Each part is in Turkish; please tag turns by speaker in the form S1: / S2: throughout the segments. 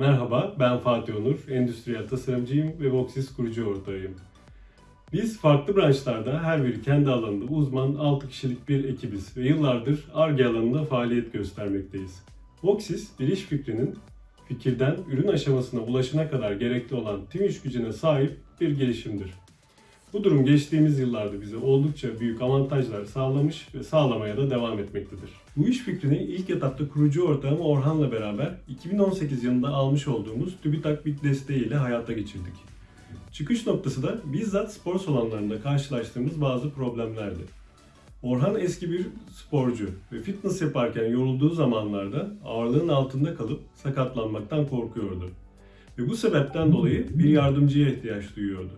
S1: Merhaba, ben Fatih Onur, endüstriyel tasarımcıyım ve Voxis kurucu ortağıyım. Biz farklı branşlarda her biri kendi alanında uzman 6 kişilik bir ekibiz ve yıllardır ARGE alanında faaliyet göstermekteyiz. Voxis, bir iş fikrinin fikirden ürün aşamasına ulaşana kadar gerekli olan tüm iş gücüne sahip bir gelişimdir. Bu durum geçtiğimiz yıllarda bize oldukça büyük avantajlar sağlamış ve sağlamaya da devam etmektedir. Bu iş fikrini ilk etapta kurucu ortağım Orhan'la beraber 2018 yılında almış olduğumuz TÜBİTAK BİT desteği ile hayata geçirdik. Çıkış noktası da bizzat spor salonlarında karşılaştığımız bazı problemlerdi. Orhan eski bir sporcu ve fitness yaparken yorulduğu zamanlarda ağırlığın altında kalıp sakatlanmaktan korkuyordu. Ve bu sebepten dolayı bir yardımcıya ihtiyaç duyuyordu.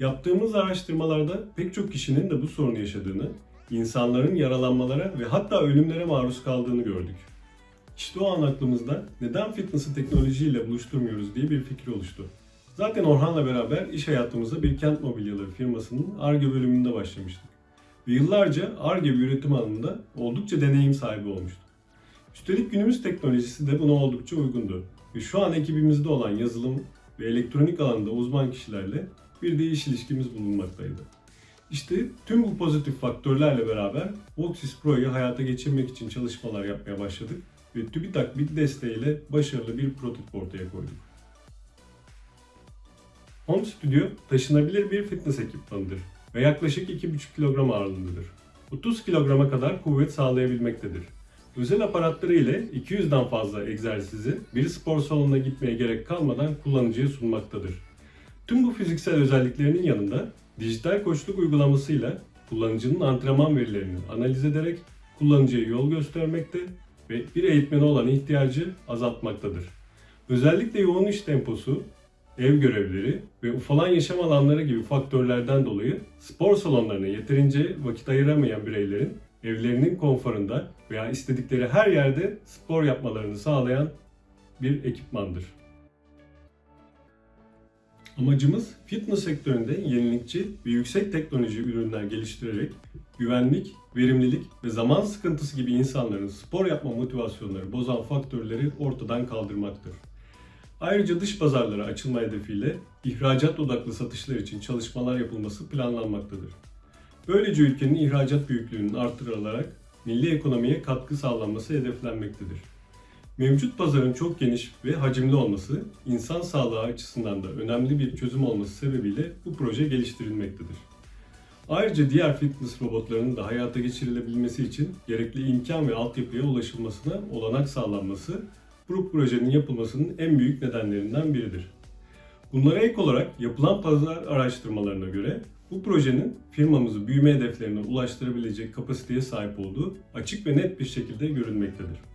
S1: Yaptığımız araştırmalarda pek çok kişinin de bu sorunu yaşadığını, insanların yaralanmalara ve hatta ölümlere maruz kaldığını gördük. İşte o an aklımızda neden fitness'ı teknolojiyle buluşturmuyoruz diye bir fikir oluştu. Zaten Orhan'la beraber iş hayatımıza bir kent mobilyaları firmasının ARGE bölümünde başlamıştık. Ve yıllarca ARGE üretim alanında oldukça deneyim sahibi olmuştuk. Üstelik günümüz teknolojisi de buna oldukça uygundu. Ve şu an ekibimizde olan yazılım ve elektronik alanda uzman kişilerle bir de iş ilişkimiz bulunmaktaydı. İşte tüm bu pozitif faktörlerle beraber Voxis Pro'yu hayata geçirmek için çalışmalar yapmaya başladık ve TÜBİTAK BİT desteğiyle başarılı bir prototip ortaya koyduk. Home Studio taşınabilir bir fitness ekipmanıdır ve yaklaşık 2,5 kilogram ağırlığındadır. 30 kilograma kadar kuvvet sağlayabilmektedir. Özel aparatları ile 200'den fazla egzersizi bir spor salonuna gitmeye gerek kalmadan kullanıcıya sunmaktadır. Tüm bu fiziksel özelliklerinin yanında dijital koçluk uygulamasıyla kullanıcının antrenman verilerini analiz ederek kullanıcıya yol göstermekte ve bir eğitmene olan ihtiyacı azaltmaktadır. Özellikle yoğun iş temposu, ev görevleri ve ufalan yaşam alanları gibi faktörlerden dolayı spor salonlarına yeterince vakit ayıramayan bireylerin evlerinin konforunda veya istedikleri her yerde spor yapmalarını sağlayan bir ekipmandır. Amacımız fitness sektöründe yenilikçi ve yüksek teknoloji ürünler geliştirerek güvenlik, verimlilik ve zaman sıkıntısı gibi insanların spor yapma motivasyonları bozan faktörleri ortadan kaldırmaktır. Ayrıca dış pazarlara açılma hedefiyle ihracat odaklı satışlar için çalışmalar yapılması planlanmaktadır. Böylece ülkenin ihracat büyüklüğünün artırılarak milli ekonomiye katkı sağlanması hedeflenmektedir. Mevcut pazarın çok geniş ve hacimli olması, insan sağlığı açısından da önemli bir çözüm olması sebebiyle bu proje geliştirilmektedir. Ayrıca diğer fitness robotlarının da hayata geçirilebilmesi için gerekli imkan ve altyapıya ulaşılmasına olanak sağlanması bu projenin yapılmasının en büyük nedenlerinden biridir. Bunlara ek olarak yapılan pazar araştırmalarına göre bu projenin firmamızı büyüme hedeflerine ulaştırabilecek kapasiteye sahip olduğu açık ve net bir şekilde görülmektedir.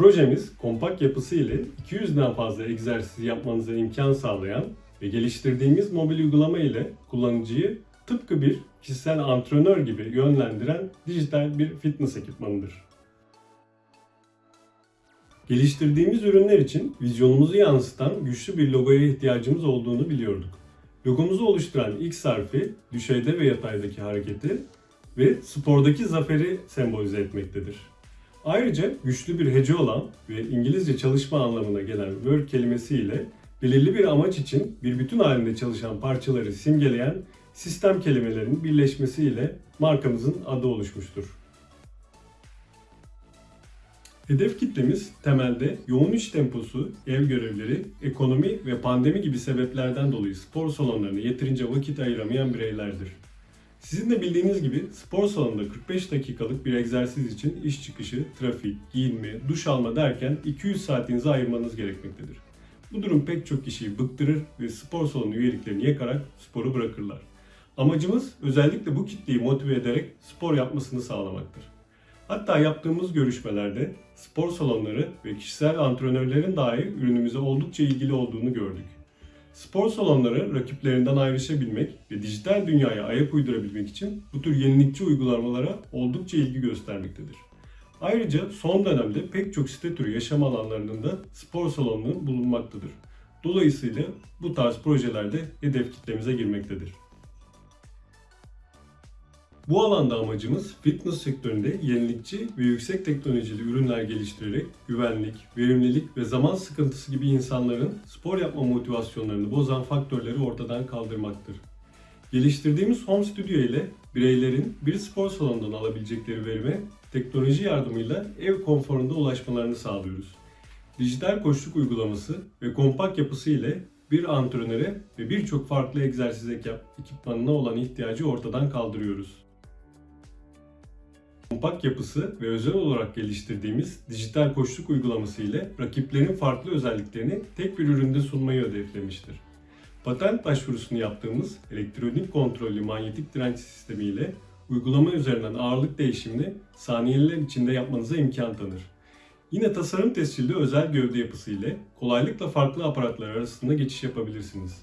S1: Projemiz kompakt yapısı ile 200'den fazla egzersiz yapmanıza imkan sağlayan ve geliştirdiğimiz mobil uygulama ile kullanıcıyı tıpkı bir kişisel antrenör gibi yönlendiren dijital bir fitness ekipmanıdır. Geliştirdiğimiz ürünler için vizyonumuzu yansıtan güçlü bir logoya ihtiyacımız olduğunu biliyorduk. Logomuzu oluşturan X harfi düşeyde ve yataydaki hareketi ve spordaki zaferi sembolize etmektedir. Ayrıca güçlü bir hece olan ve İngilizce çalışma anlamına gelen work kelimesiyle belirli bir amaç için bir bütün halinde çalışan parçaları simgeleyen sistem kelimelerinin birleşmesiyle markamızın adı oluşmuştur. Hedef kitlemiz temelde yoğun iş temposu, ev görevleri, ekonomi ve pandemi gibi sebeplerden dolayı spor salonlarına yeterince vakit ayıramayan bireylerdir. Sizin de bildiğiniz gibi spor salonunda 45 dakikalık bir egzersiz için iş çıkışı, trafik, giyinme, duş alma derken 200 saatinizi ayırmanız gerekmektedir. Bu durum pek çok kişiyi bıktırır ve spor salonu üyeliklerini yakarak sporu bırakırlar. Amacımız özellikle bu kitleyi motive ederek spor yapmasını sağlamaktır. Hatta yaptığımız görüşmelerde spor salonları ve kişisel antrenörlerin dahi ürünümüze oldukça ilgili olduğunu gördük. Spor salonları rakiplerinden ayrışabilmek ve dijital dünyaya ayak uydurabilmek için bu tür yenilikçi uygulamalara oldukça ilgi göstermektedir. Ayrıca son dönemde pek çok site türü yaşam alanlarının da spor salonunun bulunmaktadır. Dolayısıyla bu tarz projelerde hedef kitlemize girmektedir. Bu alanda amacımız fitness sektöründe yenilikçi ve yüksek teknolojili ürünler geliştirerek güvenlik, verimlilik ve zaman sıkıntısı gibi insanların spor yapma motivasyonlarını bozan faktörleri ortadan kaldırmaktır. Geliştirdiğimiz Home Studio ile bireylerin bir spor salonundan alabilecekleri verime teknoloji yardımıyla ev konforunda ulaşmalarını sağlıyoruz. Dijital koçluk uygulaması ve kompakt yapısı ile bir antrenöre ve birçok farklı egzersiz ekipmanına olan ihtiyacı ortadan kaldırıyoruz. Kompakt yapısı ve özel olarak geliştirdiğimiz dijital koçluk uygulaması ile rakiplerin farklı özelliklerini tek bir üründe sunmayı hedeflemiştir. Patent başvurusunu yaptığımız elektronik kontrollü manyetik direnç sistemi ile uygulama üzerinden ağırlık değişimini saniyeler içinde yapmanıza imkan tanır. Yine tasarım tescilli özel gövde yapısı ile kolaylıkla farklı aparatlar arasında geçiş yapabilirsiniz.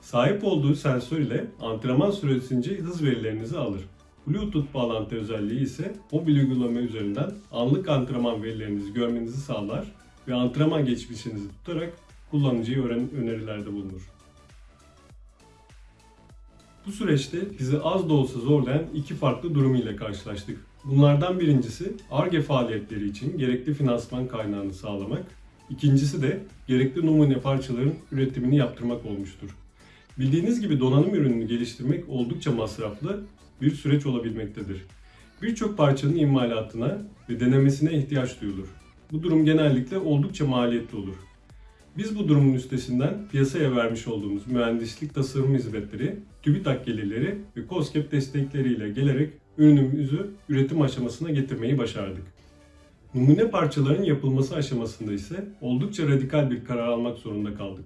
S1: Sahip olduğu sensör ile antrenman süresince hız verilerinizi alır. Bluetooth bağlantı özelliği ise mobil uygulama üzerinden anlık antrenman verilerinizi görmenizi sağlar ve antrenman geçmişinizi tutarak kullanıcıya önerilerde bulunur. Bu süreçte bizi az da olsa zorlayan iki farklı durum ile karşılaştık. Bunlardan birincisi ARGE faaliyetleri için gerekli finansman kaynağını sağlamak, ikincisi de gerekli numune parçaların üretimini yaptırmak olmuştur. Bildiğiniz gibi donanım ürününü geliştirmek oldukça masraflı bir süreç olabilmektedir. Birçok parçanın imalatına ve denemesine ihtiyaç duyulur. Bu durum genellikle oldukça maliyetli olur. Biz bu durumun üstesinden piyasaya vermiş olduğumuz mühendislik tasarım hizmetleri, TÜBİTAK gelirleri ve COSGAP destekleriyle gelerek ürünümüzü üretim aşamasına getirmeyi başardık. Numune parçaların yapılması aşamasında ise oldukça radikal bir karar almak zorunda kaldık.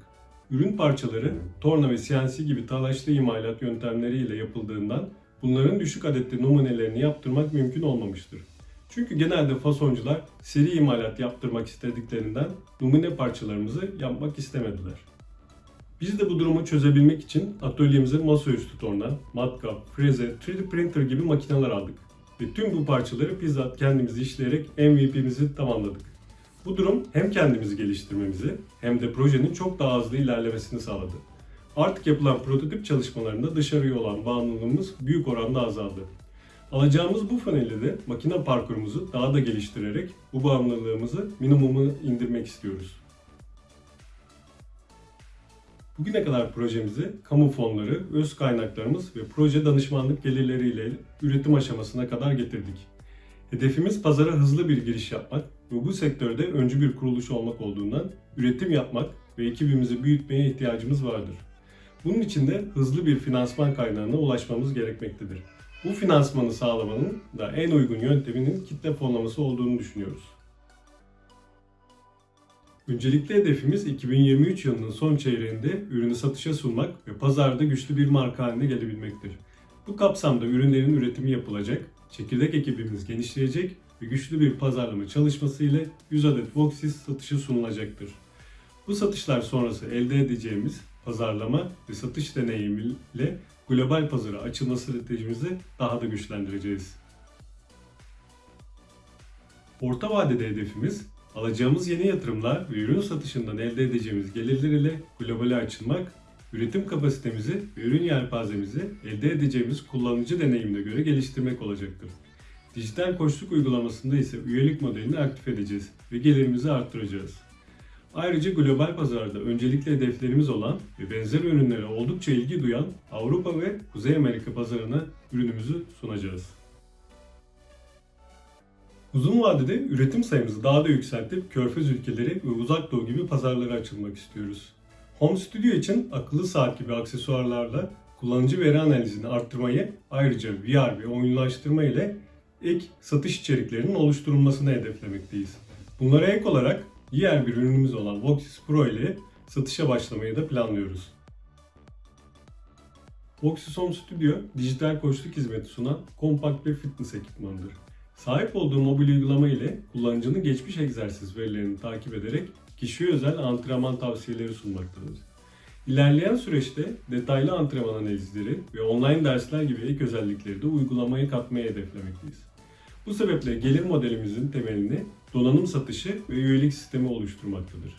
S1: Ürün parçaları torna ve CNC gibi talaşlı imalat yöntemleriyle yapıldığından bunların düşük adetli numunelerini yaptırmak mümkün olmamıştır. Çünkü genelde fasoncular seri imalat yaptırmak istediklerinden numune parçalarımızı yapmak istemediler. Biz de bu durumu çözebilmek için atölyemize masaüstü torna, matkap, freze, 3D printer gibi makineler aldık. Ve tüm bu parçaları bizzat kendimiz işleyerek MVP'mizi tamamladık. Bu durum hem kendimizi geliştirmemizi hem de projenin çok daha hızlı ilerlemesini sağladı. Artık yapılan prototip çalışmalarında dışarıya olan bağımlılığımız büyük oranda azaldı. Alacağımız bu fanelle de makine parkurumuzu daha da geliştirerek bu bağımlılığımızı minimuma indirmek istiyoruz. Bugüne kadar projemizi kamu fonları, öz kaynaklarımız ve proje danışmanlık gelirleriyle üretim aşamasına kadar getirdik. Hedefimiz pazara hızlı bir giriş yapmak ve bu sektörde öncü bir kuruluş olmak olduğundan üretim yapmak ve ekibimizi büyütmeye ihtiyacımız vardır. Bunun için de hızlı bir finansman kaynağına ulaşmamız gerekmektedir. Bu finansmanı sağlamanın da en uygun yönteminin kitle fonlaması olduğunu düşünüyoruz. Öncelikli hedefimiz 2023 yılının son çeyreğinde ürünü satışa sunmak ve pazarda güçlü bir marka haline gelebilmektir. Bu kapsamda ürünlerin üretimi yapılacak, çekirdek ekibimiz genişleyecek ve güçlü bir pazarlama çalışması ile 100 adet Voxis satışa sunulacaktır. Bu satışlar sonrası elde edeceğimiz pazarlama ve satış deneyimiyle global pazara açılma stratejimizi daha da güçlendireceğiz. Orta vadede hedefimiz alacağımız yeni yatırımlar ve ürün satışından elde edeceğimiz gelirler ile globale açılmak, üretim kapasitemizi ve ürün yelpazemizi elde edeceğimiz kullanıcı deneyimine göre geliştirmek olacaktır. Dijital koçluk uygulamasında ise üyelik modelini aktif edeceğiz ve gelirimizi arttıracağız. Ayrıca global pazarda öncelikli hedeflerimiz olan ve benzer ürünlere oldukça ilgi duyan Avrupa ve Kuzey Amerika pazarına ürünümüzü sunacağız. Uzun vadede üretim sayımızı daha da yükseltip Körfez ülkeleri ve Uzak Doğu gibi pazarlara açılmak istiyoruz. Home Studio için akıllı saat gibi aksesuarlarla kullanıcı veri analizini arttırmayı ayrıca VR ve oyunlaştırma ile ek satış içeriklerinin oluşturulmasını hedeflemekteyiz. Bunlara ek olarak diğer bir ürünümüz olan Voxis Pro ile satışa başlamayı da planlıyoruz. Voxis Home Studio, dijital koçluk hizmeti sunan kompakt bir fitness ekipmanıdır. Sahip olduğu mobil uygulama ile kullanıcının geçmiş egzersiz verilerini takip ederek kişiye özel antrenman tavsiyeleri sunmaktadır. İlerleyen süreçte detaylı antrenman analizleri ve online dersler gibi ek özellikleri de uygulamaya katmayı hedeflemekteyiz. Bu sebeple gelir modelimizin temelini donanım satışı ve üyelik sistemi oluşturmaktadır.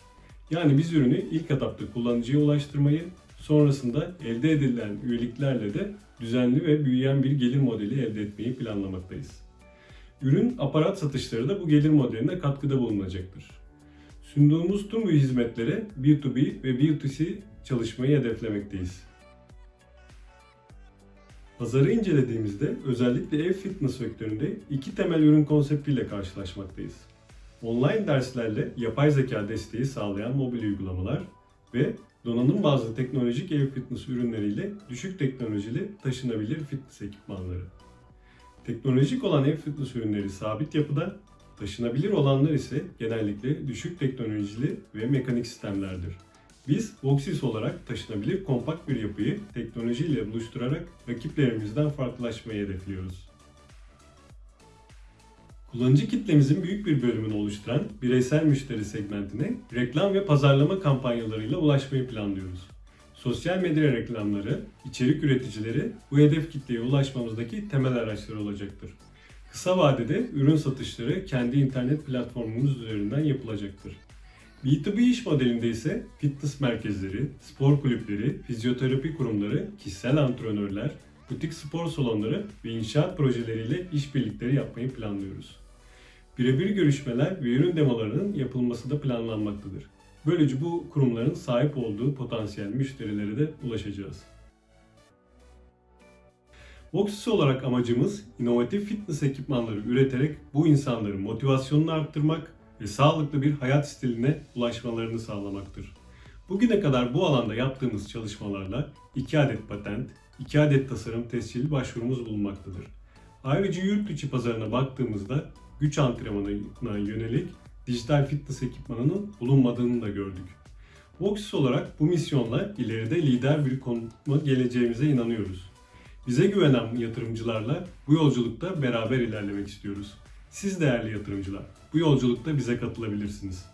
S1: Yani biz ürünü ilk etapta kullanıcıya ulaştırmayı, sonrasında elde edilen üyeliklerle de düzenli ve büyüyen bir gelir modeli elde etmeyi planlamaktayız. Ürün aparat satışları da bu gelir modeline katkıda bulunacaktır. Sunduğumuz tüm bu hizmetlere B2B ve B2C çalışmayı hedeflemekteyiz. Pazarı incelediğimizde özellikle ev fitness sektöründe iki temel ürün konseptiyle karşılaşmaktayız. Online derslerle yapay zeka desteği sağlayan mobil uygulamalar ve donanım bazlı teknolojik ev fitness ürünleriyle düşük teknolojili taşınabilir fitness ekipmanları. Teknolojik olan ev fitness ürünleri sabit yapıda, taşınabilir olanlar ise genellikle düşük teknolojili ve mekanik sistemlerdir. Biz Voxis olarak taşınabilir kompakt bir yapıyı teknolojiyle buluşturarak rakiplerimizden farklılaşmayı hedefliyoruz. Kullanıcı kitlemizin büyük bir bölümünü oluşturan bireysel müşteri segmentine reklam ve pazarlama kampanyalarıyla ulaşmayı planlıyoruz. Sosyal medya reklamları, içerik üreticileri bu hedef kitleye ulaşmamızdaki temel araçlar olacaktır. Kısa vadede ürün satışları kendi internet platformumuz üzerinden yapılacaktır. B2B iş modelinde ise fitness merkezleri, spor kulüpleri, fizyoterapi kurumları, kişisel antrenörler, butik spor salonları ve inşaat projeleriyle işbirlikleri yapmayı planlıyoruz. Birebir görüşmeler ve ürün demolarının yapılması da planlanmaktadır. Böylece bu kurumların sahip olduğu potansiyel müşterilere de ulaşacağız. Voxis olarak amacımız inovatif fitness ekipmanları üreterek bu insanların motivasyonunu arttırmak ve sağlıklı bir hayat stiline ulaşmalarını sağlamaktır. Bugüne kadar bu alanda yaptığımız çalışmalarla 2 adet patent, 2 adet tasarım tescilli başvurumuz bulunmaktadır. Ayrıca yurt içi pazarına baktığımızda güç antrenmanına yönelik dijital fitness ekipmanının bulunmadığını da gördük. Voxis olarak bu misyonla ileride lider bir konuma geleceğimize inanıyoruz. Bize güvenen yatırımcılarla bu yolculukta beraber ilerlemek istiyoruz. Siz değerli yatırımcılar, bu yolculukta bize katılabilirsiniz.